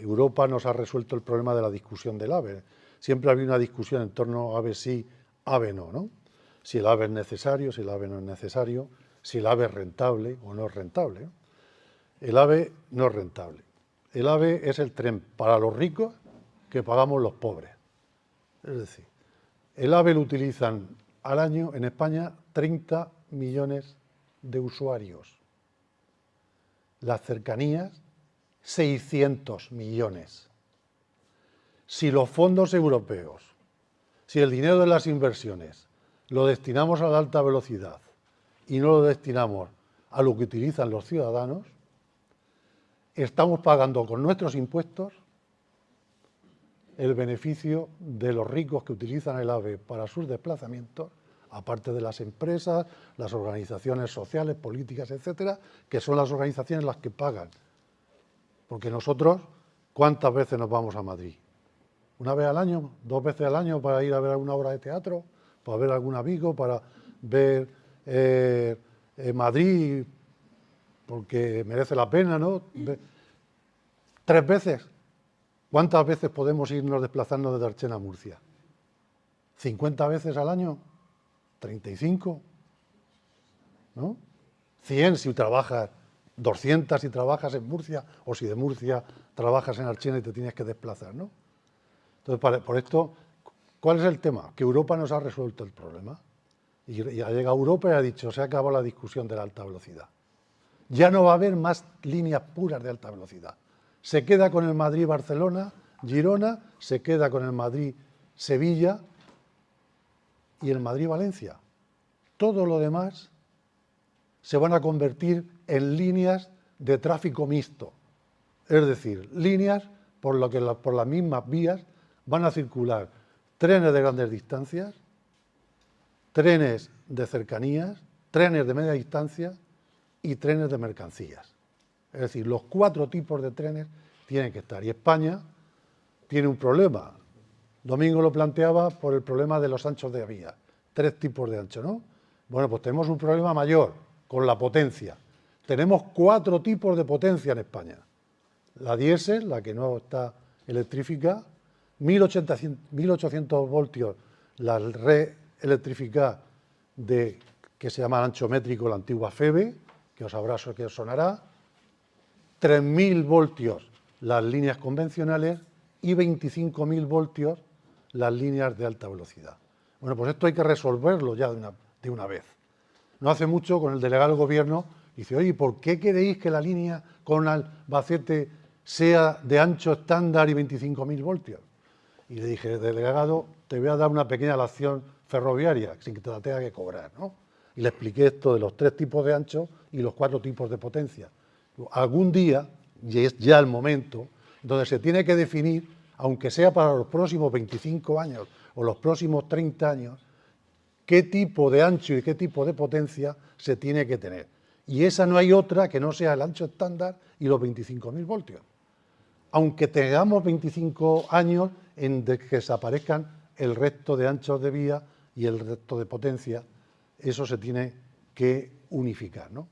Europa nos ha resuelto el problema de la discusión del AVE. Siempre ha habido una discusión en torno a AVE sí, AVE no, ¿no? Si el AVE es necesario, si el AVE no es necesario, si el AVE es rentable o no es rentable. El AVE no es rentable. El AVE es el tren para los ricos que pagamos los pobres. Es decir, el AVE lo utilizan al año en España 30 millones de usuarios. Las cercanías 600 millones. Si los fondos europeos, si el dinero de las inversiones lo destinamos a la alta velocidad y no lo destinamos a lo que utilizan los ciudadanos, estamos pagando con nuestros impuestos el beneficio de los ricos que utilizan el AVE para sus desplazamientos, aparte de las empresas, las organizaciones sociales, políticas, etcétera, que son las organizaciones las que pagan porque nosotros, ¿cuántas veces nos vamos a Madrid? ¿Una vez al año? ¿Dos veces al año para ir a ver alguna obra de teatro? ¿Para ver algún amigo? ¿Para ver eh, eh, Madrid? Porque merece la pena, ¿no? ¿Tres veces? ¿Cuántas veces podemos irnos desplazando desde Archena a Murcia? ¿50 veces al año? ¿35? ¿No? ¿100 si trabajas 200 si trabajas en Murcia o si de Murcia trabajas en Archena y te tienes que desplazar, ¿no? Entonces, por esto, ¿cuál es el tema? Que Europa nos ha resuelto el problema. Y, ha llegado Europa y ha dicho, se acabado la discusión de la alta velocidad. Ya no va a haber más líneas puras de alta velocidad. Se queda con el Madrid-Barcelona, Girona, se queda con el Madrid-Sevilla y el Madrid-Valencia. Todo lo demás se van a convertir en líneas de tráfico mixto, es decir, líneas por, lo que por las mismas vías van a circular trenes de grandes distancias, trenes de cercanías, trenes de media distancia y trenes de mercancías. Es decir, los cuatro tipos de trenes tienen que estar. Y España tiene un problema. Domingo lo planteaba por el problema de los anchos de vía. Tres tipos de ancho, ¿no? Bueno, pues tenemos un problema mayor con la potencia. Tenemos cuatro tipos de potencia en España. La diésel, la que no está electrificada, 1800, voltios la red electrificada de, que se llama ancho métrico, la antigua FEBE, que os habrá que os sonará, 3.000 voltios las líneas convencionales y 25.000 voltios las líneas de alta velocidad. Bueno, pues esto hay que resolverlo ya de una vez. No hace mucho con el delegado del gobierno Dice, oye, ¿por qué queréis que la línea con Albacete sea de ancho estándar y 25.000 voltios? Y le dije, delegado, te voy a dar una pequeña lección ferroviaria, sin que te la tenga que cobrar, ¿no? Y le expliqué esto de los tres tipos de ancho y los cuatro tipos de potencia. Algún día, y es ya el momento, donde se tiene que definir, aunque sea para los próximos 25 años o los próximos 30 años, qué tipo de ancho y qué tipo de potencia se tiene que tener y esa no hay otra que no sea el ancho estándar y los 25.000 voltios. Aunque tengamos 25 años en que desaparezcan el resto de anchos de vía y el resto de potencia, eso se tiene que unificar. ¿no?